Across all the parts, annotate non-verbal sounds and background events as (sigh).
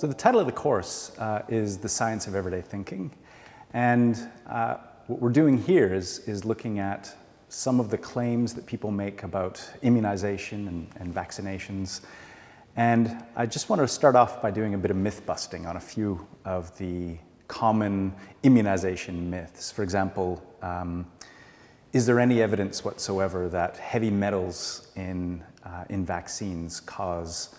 So the title of the course uh, is The Science of Everyday Thinking. And uh, what we're doing here is, is looking at some of the claims that people make about immunization and, and vaccinations. And I just want to start off by doing a bit of myth busting on a few of the common immunization myths. For example, um, is there any evidence whatsoever that heavy metals in, uh, in vaccines cause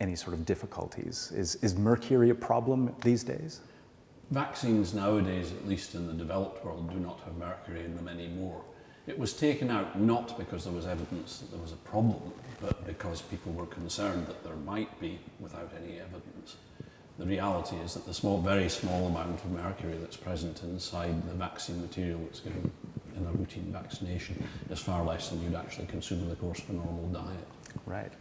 any sort of difficulties? Is, is mercury a problem these days? Vaccines nowadays, at least in the developed world, do not have mercury in them anymore. It was taken out not because there was evidence that there was a problem, but because people were concerned that there might be without any evidence. The reality is that the small, very small amount of mercury that's present inside the vaccine material that's given in a routine vaccination is far less than you'd actually consume in the course of a normal diet. Right.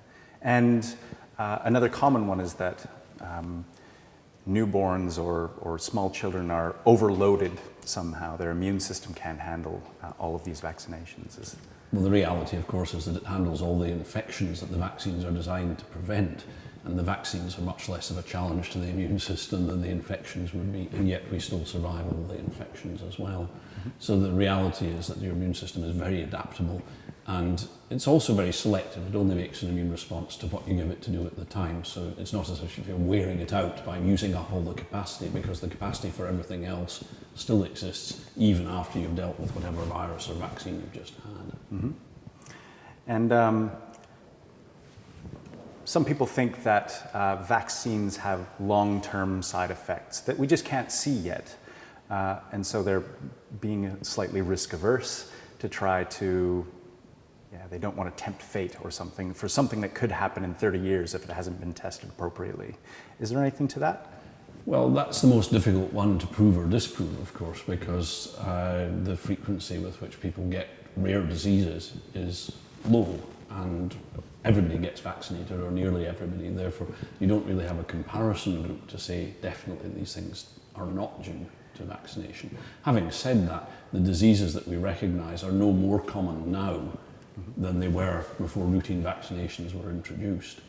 And uh, another common one is that um, newborns or, or small children are overloaded somehow. Their immune system can't handle uh, all of these vaccinations. Is well, the reality, of course, is that it handles all the infections that the vaccines are designed to prevent. And the vaccines are much less of a challenge to the immune system than the infections would be, and yet we still survive all the infections as well. Mm -hmm. So the reality is that your immune system is very adaptable and it's also very selective. It only makes an immune response to what you give it to do at the time. So it's not as if you're wearing it out by using up all the capacity because the capacity for everything else still exists even after you've dealt with whatever virus or vaccine you've just had. Mm -hmm. And um, some people think that uh, vaccines have long-term side effects that we just can't see yet. Uh, and so they're being slightly risk averse to try to yeah, they don't want to tempt fate or something for something that could happen in 30 years if it hasn't been tested appropriately. Is there anything to that? Well, that's the most difficult one to prove or disprove, of course, because uh, the frequency with which people get rare diseases is low and everybody gets vaccinated or nearly everybody therefore you don't really have a comparison group to say definitely these things are not due to vaccination. Having said that, the diseases that we recognise are no more common now than they were before routine vaccinations were introduced.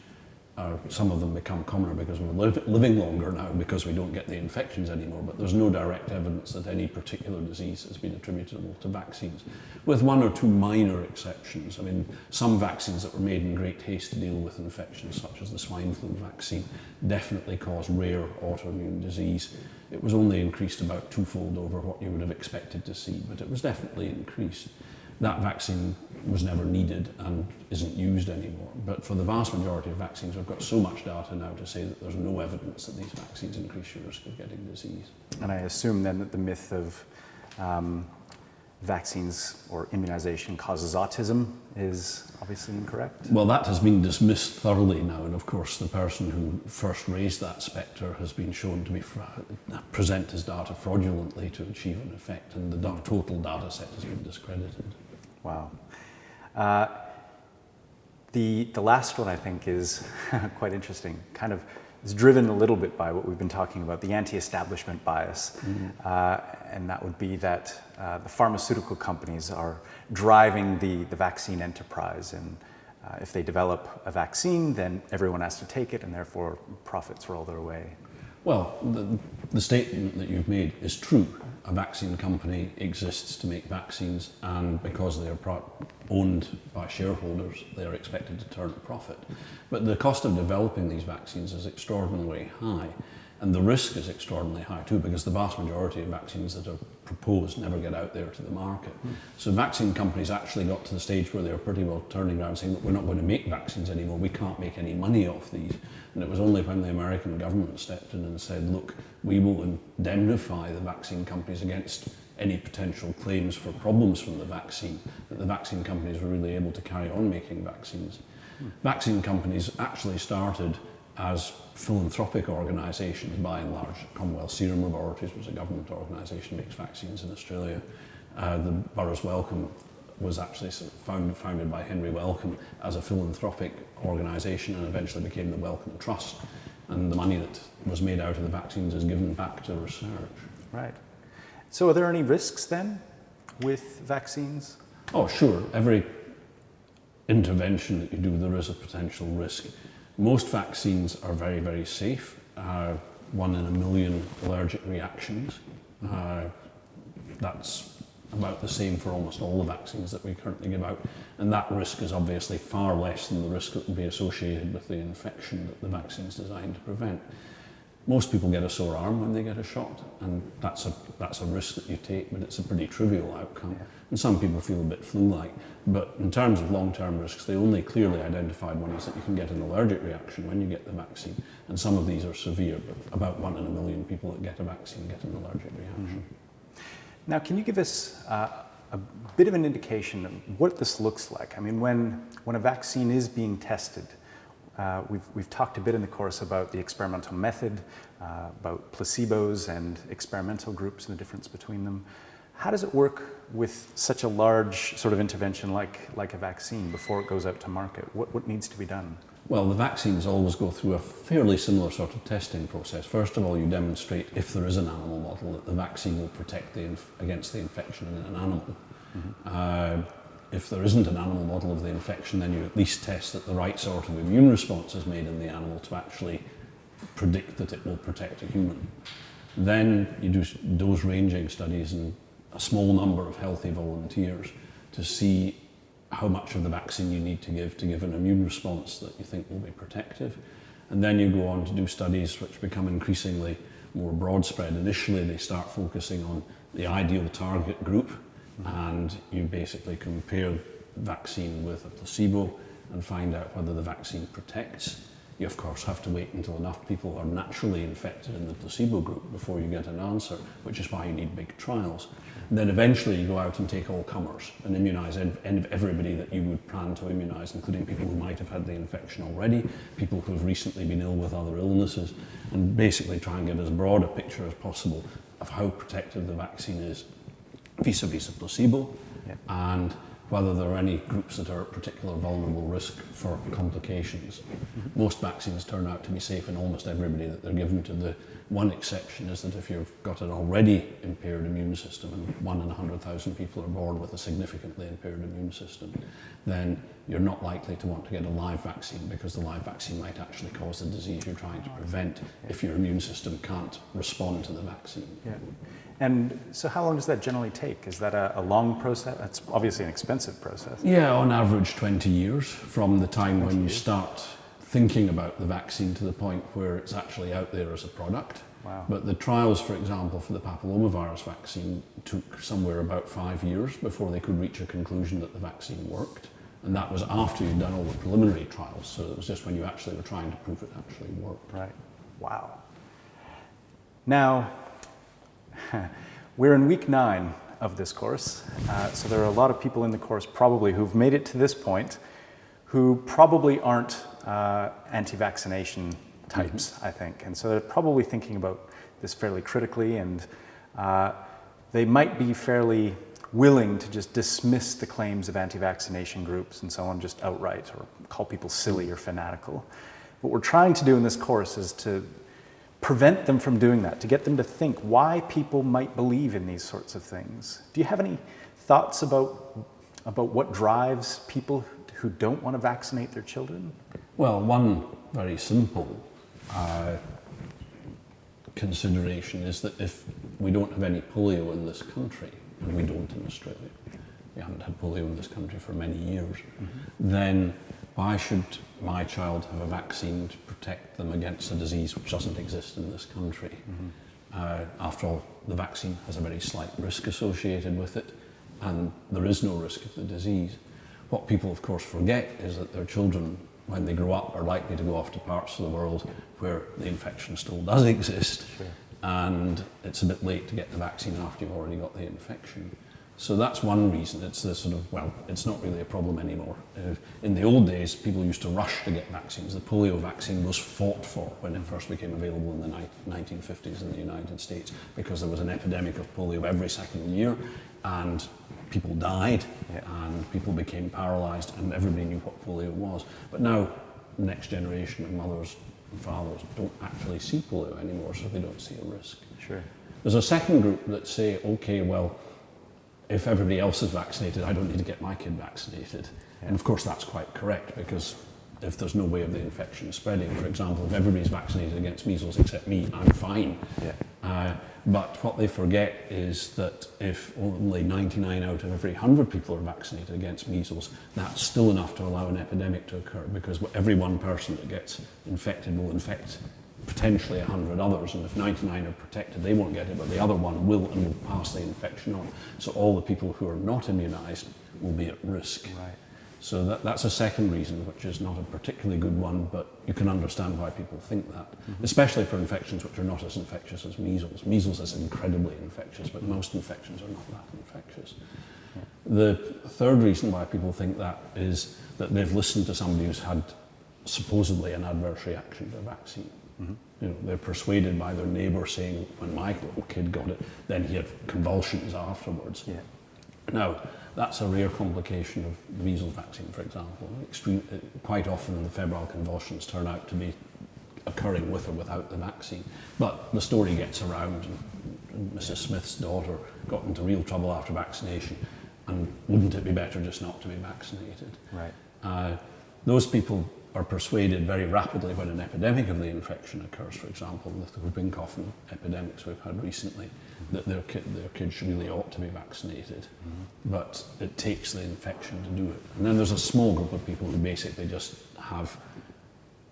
Uh, some of them become commoner because we're li living longer now because we don't get the infections anymore, but there's no direct evidence that any particular disease has been attributable to vaccines, with one or two minor exceptions. I mean, some vaccines that were made in great haste to deal with infections, such as the swine flu vaccine, definitely cause rare autoimmune disease. It was only increased about twofold over what you would have expected to see, but it was definitely increased that vaccine was never needed and isn't used anymore. But for the vast majority of vaccines, we've got so much data now to say that there's no evidence that these vaccines increase your risk of getting disease. And I assume then that the myth of um, vaccines or immunization causes autism is obviously incorrect? Well, that has been dismissed thoroughly now, and of course the person who first raised that spectre has been shown to be present his data fraudulently to achieve an effect, and the total data set has been discredited. Wow. Uh, the, the last one I think is (laughs) quite interesting, kind of is driven a little bit by what we've been talking about, the anti-establishment bias. Mm -hmm. uh, and that would be that uh, the pharmaceutical companies are driving the, the vaccine enterprise. And uh, if they develop a vaccine, then everyone has to take it and therefore profits roll their way. Well, the, the statement that you've made is true a vaccine company exists to make vaccines and because they are owned by shareholders, they are expected to turn a profit. But the cost of developing these vaccines is extraordinarily high. And the risk is extraordinarily high too, because the vast majority of vaccines that are proposed never get out there to the market. Mm. So vaccine companies actually got to the stage where they were pretty well turning around saying that we're not going to make vaccines anymore, we can't make any money off these. And it was only when the American government stepped in and said, look, we will indemnify the vaccine companies against any potential claims for problems from the vaccine, that the vaccine companies were really able to carry on making vaccines. Mm. Vaccine companies actually started as philanthropic organisations by and large. Commonwealth Serum Laboratories was a government organisation, makes vaccines in Australia. Uh, the Burroughs Wellcome was actually found, founded by Henry Wellcome as a philanthropic organisation and eventually became the Wellcome Trust. And the money that was made out of the vaccines is given back to research. Right. So are there any risks then with vaccines? Oh, sure. Every intervention that you do, there is a potential risk. Most vaccines are very, very safe uh, one in a million allergic reactions. Uh, that's about the same for almost all the vaccines that we currently give out. And that risk is obviously far less than the risk that will be associated with the infection that the vaccine is designed to prevent. Most people get a sore arm when they get a shot, and that's a, that's a risk that you take, but it's a pretty trivial outcome. Yeah. And some people feel a bit flu-like. But in terms of long-term risks, the only clearly identified one is that you can get an allergic reaction when you get the vaccine. And some of these are severe, but about one in a million people that get a vaccine get an allergic reaction. Mm-hmm. Now, can you give us uh, a bit of an indication of what this looks like? I mean, when, when a vaccine is being tested, uh, we've, we've talked a bit in the course about the experimental method, uh, about placebos and experimental groups and the difference between them. How does it work with such a large sort of intervention like, like a vaccine before it goes out to market? What, what needs to be done? Well, the vaccines always go through a fairly similar sort of testing process. First of all, you demonstrate, if there is an animal model, that the vaccine will protect the against the infection in an animal. Mm -hmm. uh, if there isn't an animal model of the infection, then you at least test that the right sort of immune response is made in the animal to actually predict that it will protect a human. Then you do dose ranging studies in a small number of healthy volunteers to see how much of the vaccine you need to give to give an immune response that you think will be protective. And then you go on to do studies which become increasingly more broad spread. Initially, they start focusing on the ideal target group, and you basically compare vaccine with a placebo and find out whether the vaccine protects. You of course have to wait until enough people are naturally infected in the placebo group before you get an answer, which is why you need big trials. And then eventually you go out and take all comers and immunise everybody that you would plan to immunise, including people who might have had the infection already, people who have recently been ill with other illnesses, and basically try and get as broad a picture as possible of how protective the vaccine is vis-a-vis a placebo and whether there are any groups that are at particular vulnerable risk for complications. Mm-hmm. Most vaccines turn out to be safe in almost everybody that they're given to. The one exception is that if you've got an already impaired immune system, and one in 100,000 people are born with a significantly impaired immune system, then you're not likely to want to get a live vaccine because the live vaccine might actually cause the disease you're trying to prevent if your immune system can't respond to the vaccine. Yeah. And so how long does that generally take? Is that a, a, long process? It's obviously an expensive process. Yeah, on average 20 years from the time when you start thinking about the vaccine to the point where it's actually out there as a product. Wow. But the trials, for example, for the papillomavirus vaccine took somewhere about five years before they could reach a conclusion that the vaccine worked. And that was after you'd done all the preliminary trials. So it was just when you actually were trying to prove it actually worked. Right. Wow. Now, (laughs) We're in week nine of this course, uh, so there are a lot of people in the course probably who've made it to this point who probably aren't uh, anti-vaccination types, mm -hmm. I think. And so they're probably thinking about this fairly critically and uh, they might be fairly willing to just dismiss the claims of anti-vaccination groups and so on just outright or call people silly or fanatical. What we're trying to do in this course is to prevent them from doing that, to get them to think why people might believe in these sorts of things. Do you have any thoughts about, about what drives people who don't want to vaccinate their children? Well, one very simple uh, consideration is that if we don't have any polio in this country, and we don't in Australia, we haven't had polio in this country for many years, mm -hmm. then why should my child have a vaccine to protect them against a disease which doesn't exist in this country? Mm -hmm. uh, after all, the vaccine has a very slight risk associated with it, and there is no risk of the disease. What people, of course, forget is that their children, when they grow up, are likely to go off to parts of the world where the infection still does (laughs) exist, sure. and it's a bit late to get the vaccine after you've already got the infection. So that's one reason. It's the sort of, well, it's not really a problem anymore. Uh, in the old days, people used to rush to get vaccines. The polio vaccine was fought for when it first became available in the 1950s in the United States because there was an epidemic of polio every second year and people died yeah. and people became paralyzed and everybody knew what polio was. But now, the next generation of mothers and fathers don't actually see polio anymore, so they don't see a risk. Sure. There's a second group that say, okay, well, if everybody else is vaccinated, I don't need to get my kid vaccinated. Yeah. And of course, that's quite correct because if there's no way of the infection spreading. For example, if everybody's vaccinated against measles except me, I'm fine. Yeah. Uh, but what they forget is that if only 99 out of every 100 people are vaccinated against measles, that's still enough to allow an epidemic to occur because every one person that gets infected will infect potentially 100 others, and if 99 are protected, they won't get it, but the other one will and will pass the infection on. So all the people who are not immunised will be at risk. Right. So that, that's a second reason, which is not a particularly good one, but you can understand why people think that, Mm-hmm. especially for infections which are not as infectious as measles. Measles is incredibly infectious, but most infections are not that infectious. The third reason why people think that is that they've listened to somebody who's had supposedly an adverse reaction to a vaccine. You know, they're persuaded by their neighbour saying, when my little kid got it, then he had convulsions afterwards. Yeah. Now, that's a rare complication of the measles vaccine, for example. Extreme, uh, quite often the febrile convulsions turn out to be occurring with or without the vaccine. But the story gets around, and, and Mrs. Smith's daughter got into real trouble after vaccination, and wouldn't it be better just not to be vaccinated? Right. Uh, those people are persuaded very rapidly when an epidemic of the infection occurs, for example, with the whooping cough epidemics we've had recently, that their, ki- their kids really ought to be vaccinated. But it takes the infection to do it. And then there's a small group of people who basically just have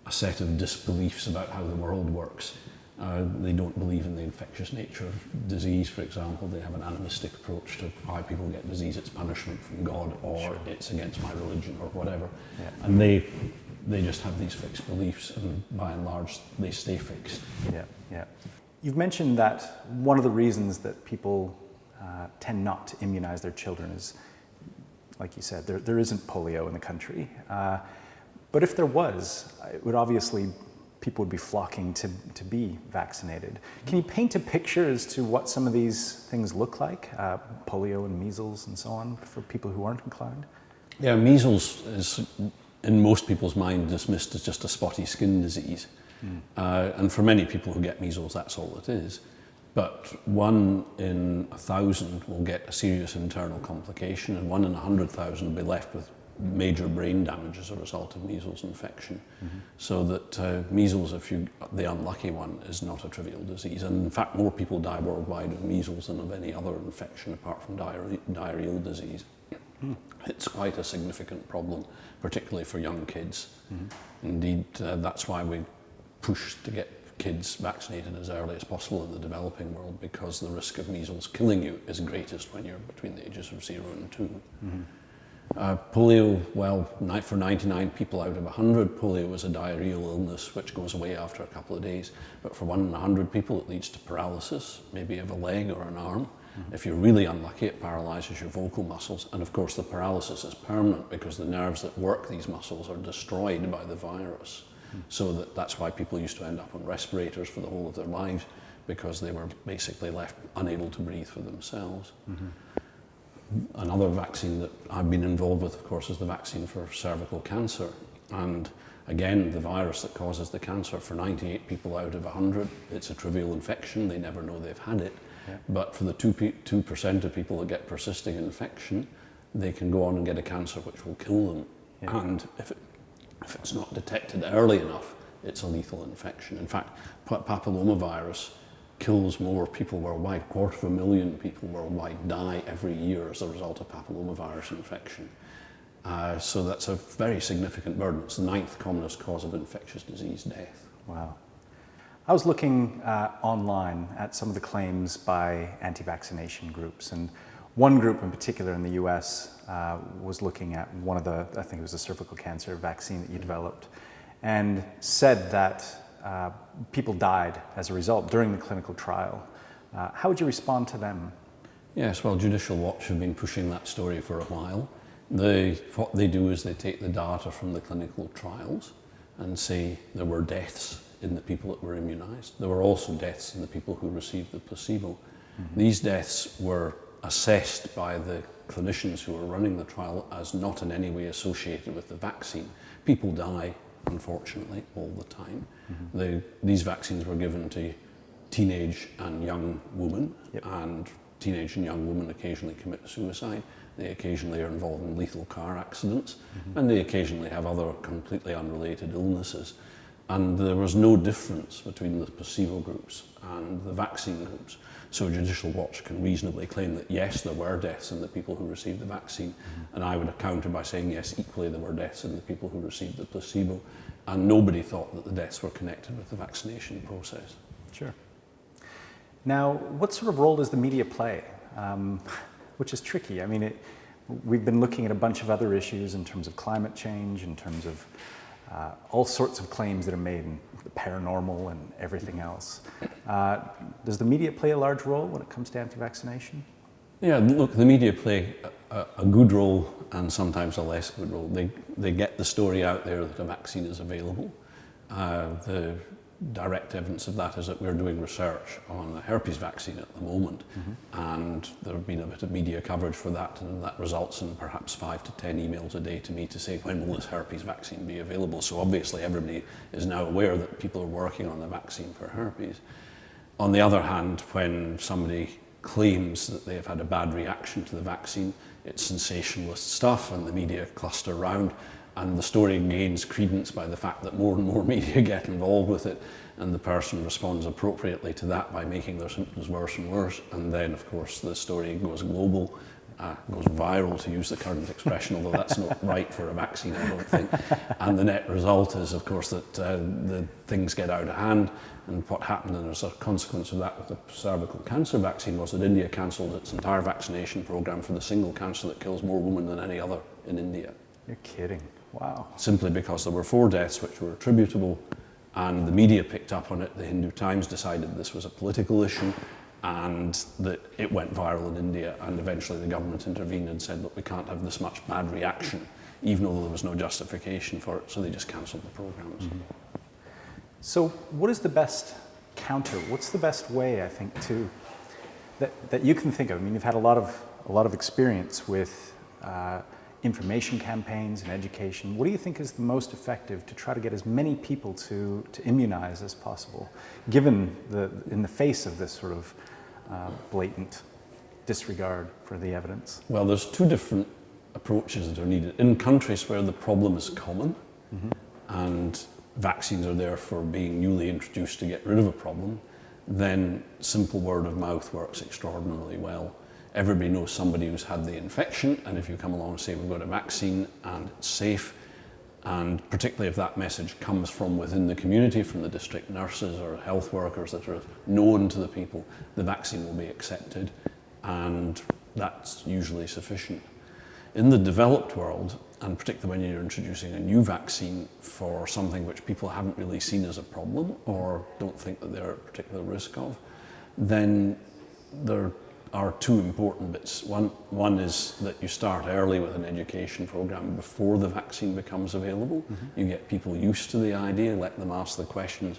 a set of disbeliefs about how the world works. Uh, they don't believe in the infectious nature of disease, for example. They have an animistic approach to why people get disease. It's punishment from God, or Sure. it's against my religion, or whatever. Yeah. And they, they just have these fixed beliefs, and by and large, they stay fixed. Yeah, yeah. You've mentioned that one of the reasons that people uh, tend not to immunize their children is, like you said, there, there isn't polio in the country. Uh, but if there was, it would obviously, people would be flocking to, to be vaccinated. Can you paint a picture as to what some of these things look like, uh, polio and measles and so on, for people who aren't inclined? Yeah, measles is, in most people's mind, dismissed as just a spotty skin disease. Uh, and for many people who get measles, that's all it is. But one in a thousand will get a serious internal complication, and one in a hundred thousand will be left with major brain damage as a result of measles infection. So that uh, measles, if you the unlucky one, is not a trivial disease. And in fact, more people die worldwide of measles than of any other infection apart from diarrhe- diarrheal disease. It's quite a significant problem, particularly for young kids. Indeed, uh, that's why we push to get kids vaccinated as early as possible in the developing world because the risk of measles killing you is greatest when you're between the ages of zero and 2 Uh, polio, well, for 99 people out of 100, polio is a diarrheal illness which goes away after a couple of days. But for one in 100 people, it leads to paralysis, maybe of a leg or an arm. If you're really unlucky, it paralyzes your vocal muscles. And of course, the paralysis is permanent because the nerves that work these muscles are destroyed by the virus. So that, that's why people used to end up on respirators for the whole of their lives because they were basically left unable to breathe for themselves. Another vaccine that I've been involved with, of course, is the vaccine for cervical cancer. And again, the virus that causes the cancer, for 98 people out of 100, it's a trivial infection. They never know they've had it. Yeah. But for the 2 pe- 2% of people that get persisting infection, they can go on and get a cancer which will kill them. Yeah. And if, it, if it's not detected early enough, it's a lethal infection. In fact, pa- papillomavirus kills more people worldwide. A quarter of a million people worldwide die every year as a result of papillomavirus infection. Uh, so that's a very significant burden. It's the ninth commonest cause of infectious disease death. Wow. I was looking uh, online at some of the claims by anti vaccination groups, and one group in particular in the US uh, was looking at one of the, I think it was a cervical cancer vaccine that you developed, and said that uh, people died as a result during the clinical trial. Uh, how would you respond to them? Yes, well, Judicial Watch have been pushing that story for a while. They, what they do is they take the data from the clinical trials and say there were deaths in the people that were immunized. There were also deaths in the people who received the placebo. These deaths were assessed by the clinicians who were running the trial as not in any way associated with the vaccine. People die, unfortunately, all the time. The, these vaccines were given to teenage and young women, Yep. and teenage and young women occasionally commit suicide. They occasionally are involved in lethal car accidents, mm-hmm. and they occasionally have other completely unrelated illnesses. And there was no difference between the placebo groups and the vaccine groups. So Judicial Watch can reasonably claim that yes, there were deaths in the people who received the vaccine, mm-hmm. and I would counter by saying yes, equally there were deaths in the people who received the placebo, and nobody thought that the deaths were connected with the vaccination process. Sure. Now, what sort of role does the media play? Um, (laughs) which is tricky. I mean, it, we've been looking at a bunch of other issues in terms of climate change, in terms of uh, all sorts of claims that are made in the paranormal and everything else. Uh, does the media play a large role when it comes to anti-vaccination? Yeah, look, the media play a, a, good role and sometimes a less good role. They, they get the story out there that a vaccine is available. Uh, the direct evidence of that is that we're doing research on the herpes vaccine at the moment, mm-hmm. and there have been a bit of media coverage for that, and that results in perhaps five to ten emails a day to me to say, when will this herpes vaccine be available? So obviously, everybody is now aware that people are working on the vaccine for herpes. On the other hand, when somebody claims that they have had a bad reaction to the vaccine, it's sensationalist stuff, and the media cluster around and the story gains credence by the fact that more and more (laughs) media get involved with it and the person responds appropriately to that by making their symptoms worse and worse and then of course the story goes global uh, goes viral to use the current expression although that's not (laughs) right for a vaccine I don't think and the net result is of course that uh, the things get out of hand and what happened and as a consequence of that with the cervical cancer vaccine was that India cancelled its entire vaccination program for the single cancer that kills more women than any other in India. You're kidding. Wow. Simply because there were four deaths which were attributable and the media picked up on it. The Hindu Times decided this was a political issue and that it went viral in India and eventually the government intervened and said, look, we can't have this much bad reaction, even though there was no justification for it, so they just cancelled the programs. Mm-hmm. So what is the best counter? What's the best way, I think, to that, that you can think of? I mean, you've had a lot of, a lot of experience with uh, information campaigns and education. What do you think is the most effective to try to get as many people to, to immunize as possible, given the, in the face of this sort of uh, blatant disregard for the evidence? Well, there's two different approaches that are needed. In countries where the problem is common mm-hmm. and vaccines are there for being newly introduced to get rid of a problem, then simple word of mouth works extraordinarily well everybody knows somebody who's had the infection, and if you come along and say we've got a vaccine and it's safe, and particularly if that message comes from within the community, from the district nurses or health workers that are known to the people, the vaccine will be accepted, and that's usually sufficient. In the developed world, and particularly when you're introducing a new vaccine for something which people haven't really seen as a problem or don't think that they're at particular risk of, then there are two important bits. One, one is that you start early with an education program before the vaccine becomes available. Mm-hmm. You get people used to the idea, let them ask the questions,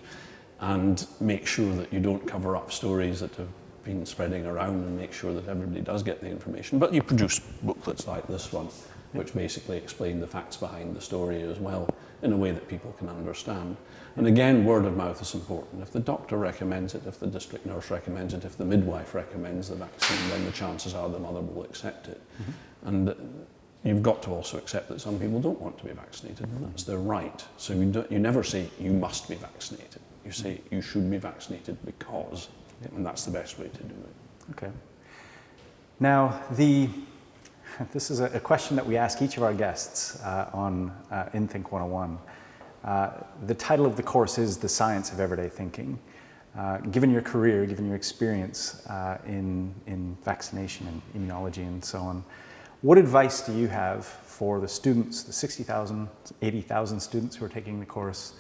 and make sure that you don't cover up stories that have been spreading around and make sure that everybody does get the information. But you produce booklets like this one, which basically explain the facts behind the story as well in a way that people can understand. And again, word of mouth is important. If the doctor recommends it, if the district nurse recommends it, if the midwife recommends the vaccine, then the chances are the mother will accept it. Mm-hmm. And you've got to also accept that some people don't want to be vaccinated, and that's their right. So you, don't, you never say you must be vaccinated. You say you should be vaccinated because, and that's the best way to do it. Okay. Now, the (laughs) this is a, question that we ask each of our guests uh, on uh, InThink 101. Uh, the title of the course is The Science of Everyday Thinking. Uh, given your career, given your experience uh, in, in vaccination and immunology and so on, what advice do you have for the students, the 60,000, 80,000 students who are taking the course,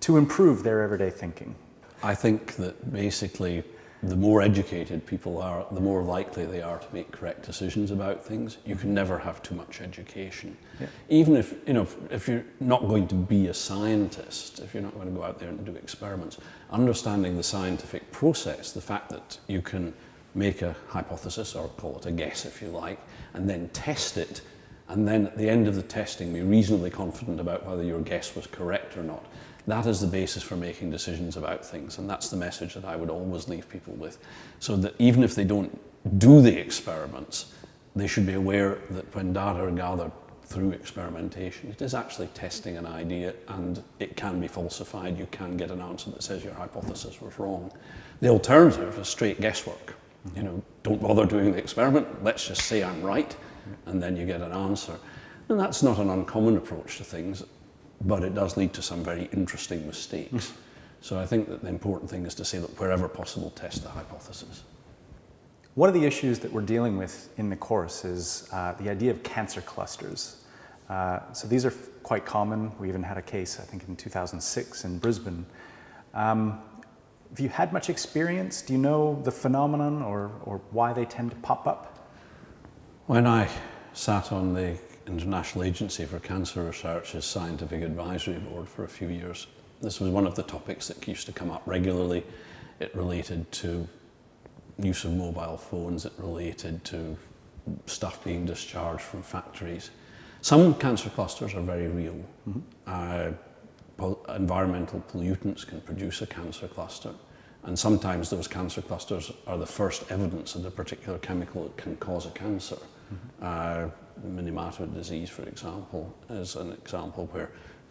to improve their everyday thinking? I think that basically the more educated people are, the more likely they are to make correct decisions about things. You can never have too much education. Yeah. Even if, you know, if you're not going to be a scientist, if you're not going to go out there and do experiments, understanding the scientific process, the fact that you can make a hypothesis or call it a guess if you like, and then test it, and then at the end of the testing be reasonably confident about whether your guess was correct or not that is the basis for making decisions about things, and that's the message that I would always leave people with. So that even if they don't do the experiments, they should be aware that when data are gathered through experimentation, it is actually testing an idea and it can be falsified. You can get an answer that says your hypothesis was wrong. The alternative is straight guesswork. You know, don't bother doing the experiment, let's just say I'm right, and then you get an answer. And that's not an uncommon approach to things, but it does lead to some very interesting mistakes. So I think that the important thing is to say that wherever possible, test the hypothesis. One of the issues that we're dealing with in the course is uh, the idea of cancer clusters. Uh, so these are quite common. We even had a case, I think, in 2006 in Brisbane. Um, have you had much experience? Do you know the phenomenon or, or why they tend to pop up? When I sat on the International Agency for Cancer Research's Scientific Advisory Board for a few years, this was one of the topics that used to come up regularly. It related to use of mobile phones, it related to stuff being discharged from factories. Some cancer clusters are very real. Mm -hmm. uh, environmental pollutants can produce a cancer cluster. And sometimes those cancer clusters are the first evidence that a particular chemical that can cause a cancer. Uh, Minamata disease, for example, is an example where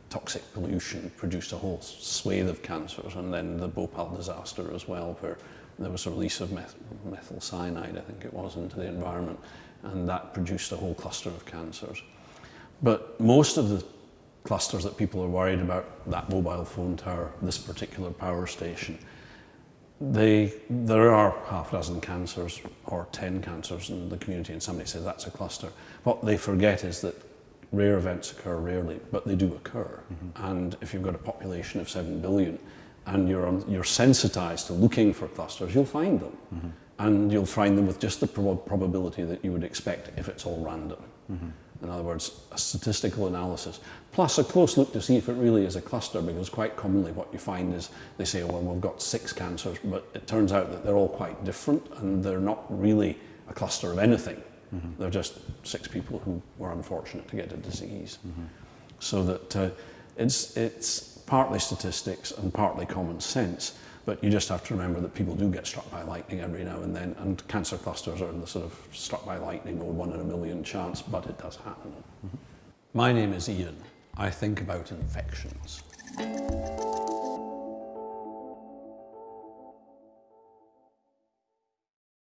toxic pollution produced a whole swathe of cancers, and then the Bhopal disaster as well, where there was a release of meth methyl cyanide, I think it was, into the environment, and that produced a whole cluster of cancers. But most of the clusters that people are worried about, that mobile phone tower, this particular power station, they, there are half a dozen cancers or 10 cancers in the community and somebody says that's a cluster. What they forget is that rare events occur rarely, but they do occur. Mm -hmm. And if you've got a population of 7 billion, and you're, you're sensitized to looking for clusters, you'll find them. Mm -hmm. And you'll find them with just the prob probability that you would expect if it's all random. Mm -hmm. In other words, a statistical analysis, plus a close look to see if it really is a cluster, because quite commonly what you find is they say, well, we've got six cancers, but it turns out that they're all quite different and they're not really a cluster of anything. Mm -hmm. They're just six people who were unfortunate to get a disease. Mm-hmm. So that uh, it's, it's partly statistics and partly common sense. But you just have to remember that people do get struck by lightning every now and then, and cancer clusters are in the sort of struck by lightning or one in a million chance, but it does happen. Mm -hmm. My name is Ian. I think about infections.